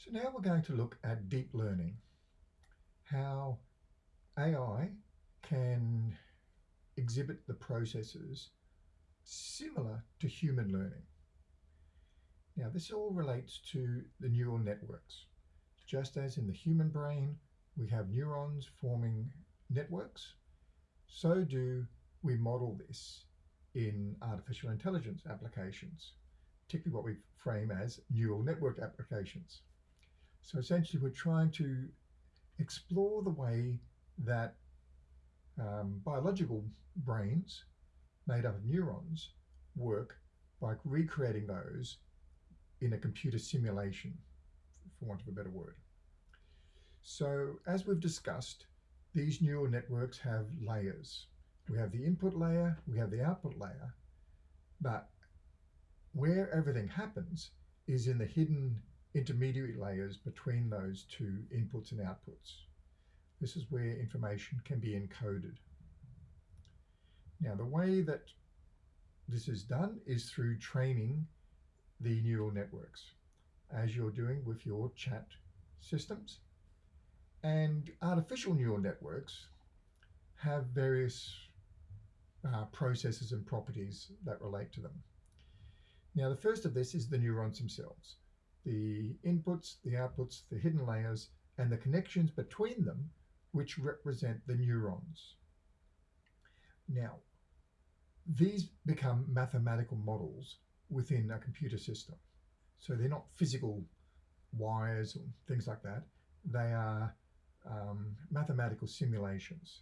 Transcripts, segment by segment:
So now we're going to look at deep learning, how AI can exhibit the processes similar to human learning. Now this all relates to the neural networks. Just as in the human brain, we have neurons forming networks, so do we model this in artificial intelligence applications, particularly what we frame as neural network applications. So essentially we're trying to explore the way that um, biological brains made up of neurons work by recreating those in a computer simulation, for want of a better word. So as we've discussed, these neural networks have layers. We have the input layer, we have the output layer, but where everything happens is in the hidden intermediary layers between those two inputs and outputs. This is where information can be encoded. Now the way that this is done is through training the neural networks as you're doing with your chat systems. And artificial neural networks have various uh, processes and properties that relate to them. Now, the first of this is the neurons themselves the inputs, the outputs, the hidden layers, and the connections between them, which represent the neurons. Now, these become mathematical models within a computer system. So they're not physical wires or things like that. They are um, mathematical simulations.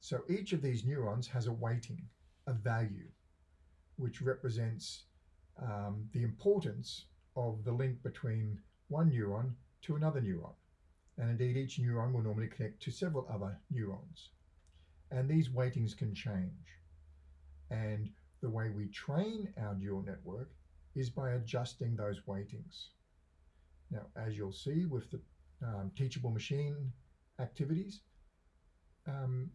So each of these neurons has a weighting, a value, which represents um, the importance of the link between one neuron to another neuron. And indeed, each neuron will normally connect to several other neurons. And these weightings can change. And the way we train our neural network is by adjusting those weightings. Now, as you'll see with the um, teachable machine activities, um,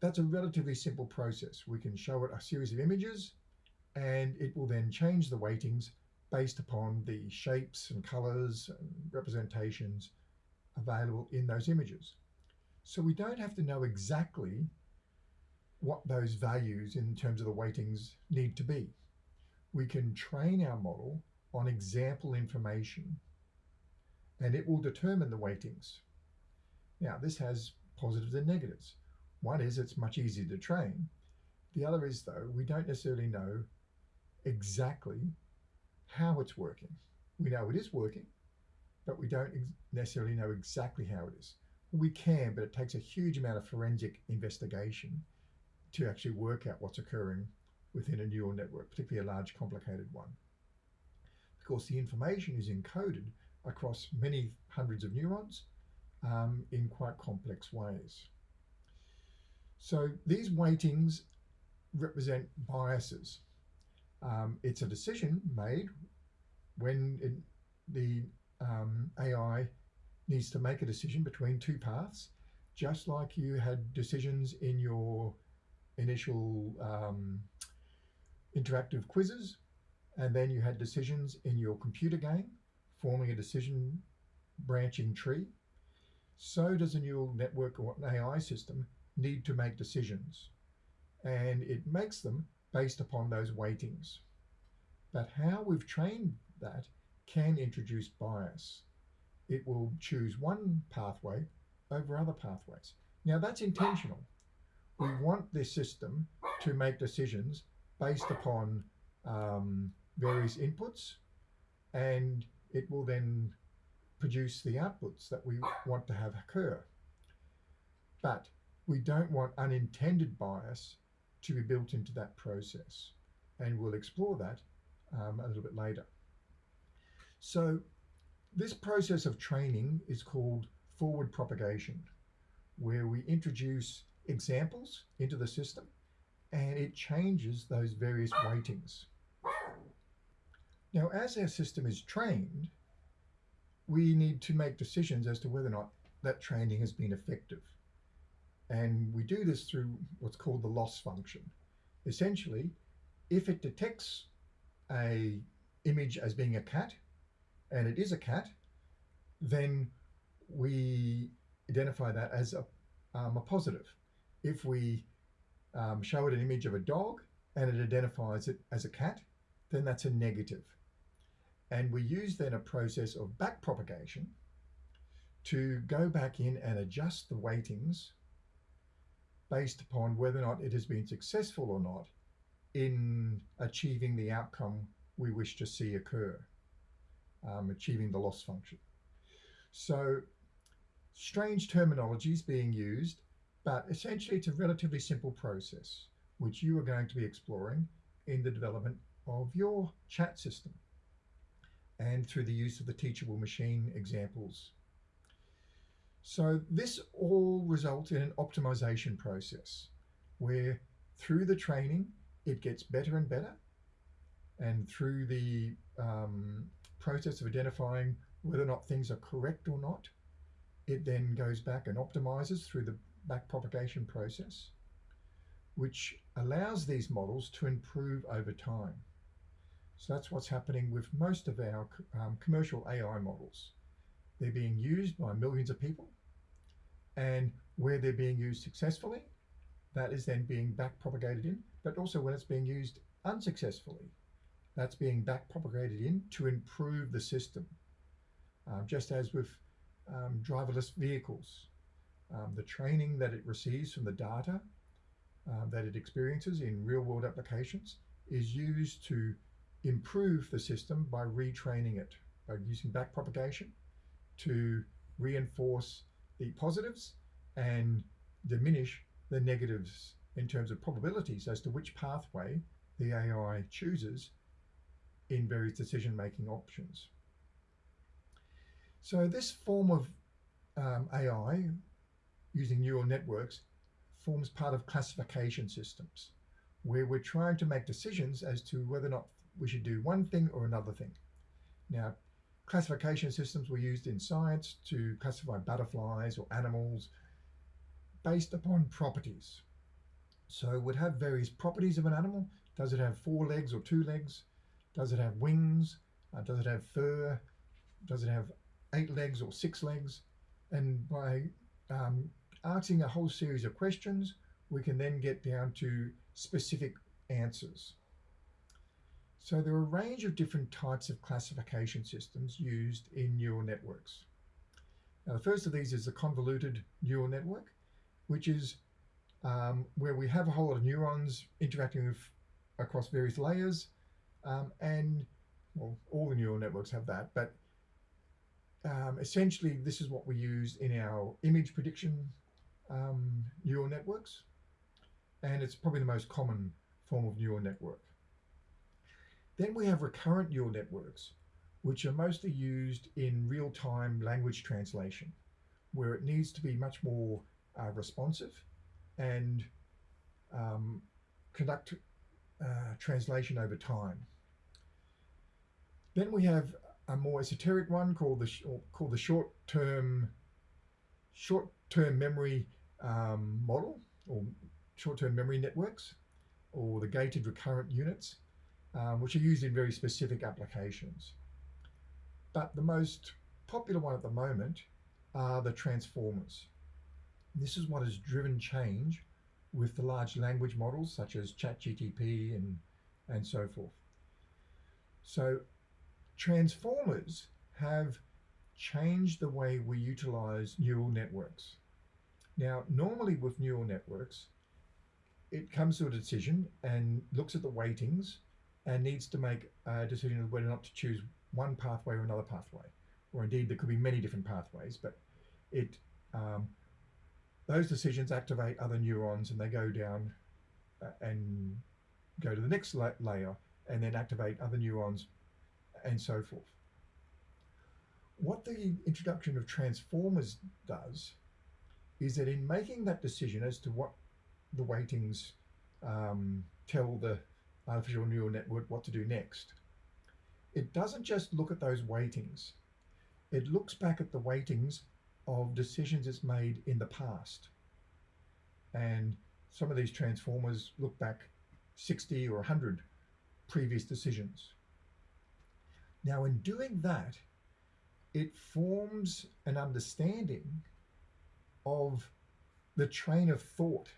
that's a relatively simple process. We can show it a series of images and it will then change the weightings based upon the shapes and colors and representations available in those images. So we don't have to know exactly what those values in terms of the weightings need to be. We can train our model on example information and it will determine the weightings. Now this has positives and negatives. One is it's much easier to train. The other is though, we don't necessarily know exactly how it's working. We know it is working, but we don't necessarily know exactly how it is. We can, but it takes a huge amount of forensic investigation to actually work out what's occurring within a neural network, particularly a large complicated one. Of course, the information is encoded across many hundreds of neurons um, in quite complex ways. So these weightings represent biases. Um, it's a decision made when it, the um, AI needs to make a decision between two paths, just like you had decisions in your initial um, interactive quizzes, and then you had decisions in your computer game, forming a decision branching tree. So does a neural network or an AI system need to make decisions. And it makes them based upon those weightings. But how we've trained that can introduce bias. It will choose one pathway over other pathways. Now that's intentional. We want this system to make decisions based upon um, various inputs and it will then produce the outputs that we want to have occur. But we don't want unintended bias to be built into that process. And we'll explore that um, a little bit later. So this process of training is called forward propagation, where we introduce examples into the system and it changes those various weightings. Now, as our system is trained, we need to make decisions as to whether or not that training has been effective. And we do this through what's called the loss function. Essentially, if it detects a image as being a cat, and it is a cat, then we identify that as a, um, a positive. If we um, show it an image of a dog and it identifies it as a cat, then that's a negative. And we use then a process of back propagation to go back in and adjust the weightings based upon whether or not it has been successful or not in achieving the outcome we wish to see occur, um, achieving the loss function. So strange terminologies being used, but essentially it's a relatively simple process which you are going to be exploring in the development of your chat system and through the use of the teachable machine examples. So this all results in an optimization process where through the training, it gets better and better. And through the um, process of identifying whether or not things are correct or not, it then goes back and optimizes through the back propagation process, which allows these models to improve over time. So that's what's happening with most of our um, commercial AI models. They're being used by millions of people and where they're being used successfully, that is then being back propagated in, but also when it's being used unsuccessfully, that's being back propagated in to improve the system. Um, just as with um, driverless vehicles, um, the training that it receives from the data uh, that it experiences in real world applications is used to improve the system by retraining it, by using back propagation to reinforce the positives and diminish the negatives in terms of probabilities as to which pathway the AI chooses in various decision-making options. So this form of um, AI using neural networks forms part of classification systems where we're trying to make decisions as to whether or not we should do one thing or another thing. Now, classification systems were used in science to classify butterflies or animals based upon properties. So it would have various properties of an animal. Does it have four legs or two legs? Does it have wings? Uh, does it have fur? Does it have eight legs or six legs? And by um, asking a whole series of questions, we can then get down to specific answers. So there are a range of different types of classification systems used in neural networks. Now the first of these is a convoluted neural network which is um, where we have a whole lot of neurons interacting with across various layers. Um, and well, all the neural networks have that, but um, essentially this is what we use in our image prediction um, neural networks. And it's probably the most common form of neural network. Then we have recurrent neural networks, which are mostly used in real-time language translation, where it needs to be much more uh, responsive and um, conduct uh, translation over time. Then we have a more esoteric one called the called the short-term short-term memory um, model or short-term memory networks or the gated recurrent units, um, which are used in very specific applications. But the most popular one at the moment are the transformers. This is what has driven change with the large language models such as ChatGTP and, and so forth. So transformers have changed the way we utilize neural networks. Now, normally with neural networks, it comes to a decision and looks at the weightings and needs to make a decision of whether or not to choose one pathway or another pathway. Or indeed, there could be many different pathways, but it um, those decisions activate other neurons and they go down uh, and go to the next la layer and then activate other neurons and so forth. What the introduction of transformers does is that in making that decision as to what the weightings um, tell the artificial neural network what to do next, it doesn't just look at those weightings. It looks back at the weightings of decisions it's made in the past. And some of these transformers look back 60 or 100 previous decisions. Now, in doing that, it forms an understanding of the train of thought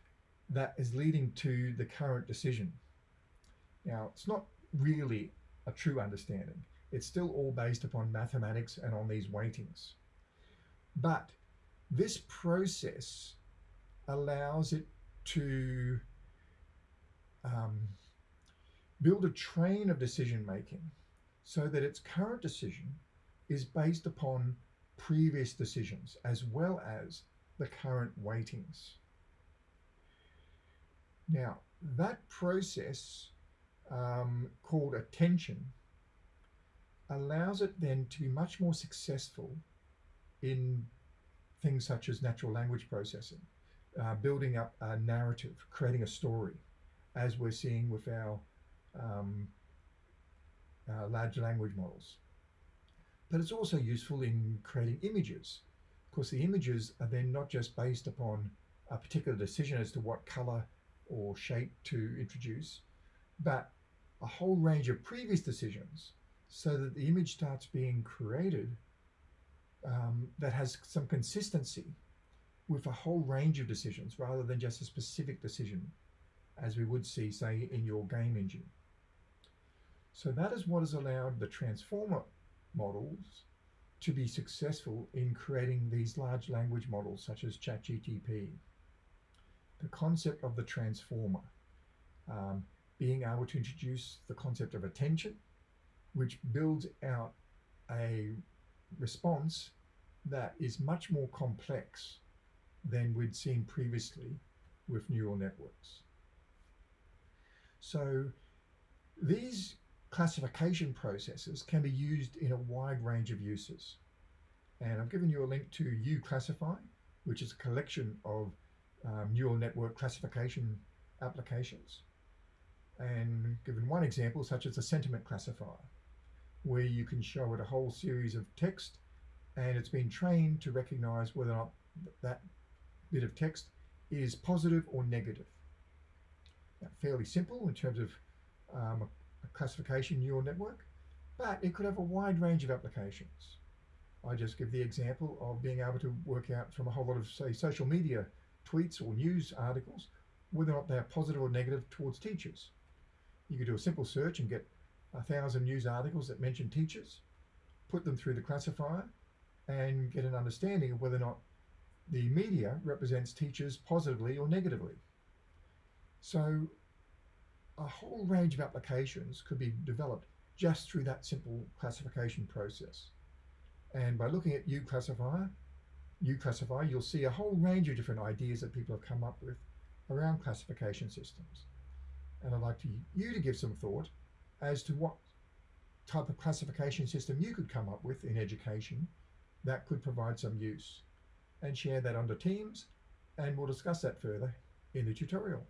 that is leading to the current decision. Now, it's not really a true understanding. It's still all based upon mathematics and on these weightings. But this process allows it to um, build a train of decision making so that its current decision is based upon previous decisions as well as the current weightings. Now, that process um, called attention allows it then to be much more successful in things such as natural language processing, uh, building up a narrative, creating a story, as we're seeing with our um, uh, large language models. But it's also useful in creating images. Of course, the images are then not just based upon a particular decision as to what color or shape to introduce, but a whole range of previous decisions so that the image starts being created um, that has some consistency with a whole range of decisions rather than just a specific decision as we would see say in your game engine. So that is what has allowed the transformer models to be successful in creating these large language models such as ChatGTP. The concept of the transformer, um, being able to introduce the concept of attention, which builds out a response that is much more complex than we'd seen previously with neural networks. So these classification processes can be used in a wide range of uses. And I've given you a link to uClassify, which is a collection of um, neural network classification applications. And given one example, such as a sentiment classifier, where you can show it a whole series of text and it's been trained to recognize whether or not that bit of text is positive or negative. Now, fairly simple in terms of um, a classification neural network, but it could have a wide range of applications. I just give the example of being able to work out from a whole lot of, say, social media tweets or news articles, whether or not they're positive or negative towards teachers. You could do a simple search and get a thousand news articles that mention teachers, put them through the classifier, and get an understanding of whether or not the media represents teachers positively or negatively. So a whole range of applications could be developed just through that simple classification process. And by looking at uClassifier, uClassify, you'll see a whole range of different ideas that people have come up with around classification systems. And I'd like to, you to give some thought as to what type of classification system you could come up with in education that could provide some use and share that under Teams and we'll discuss that further in the tutorial.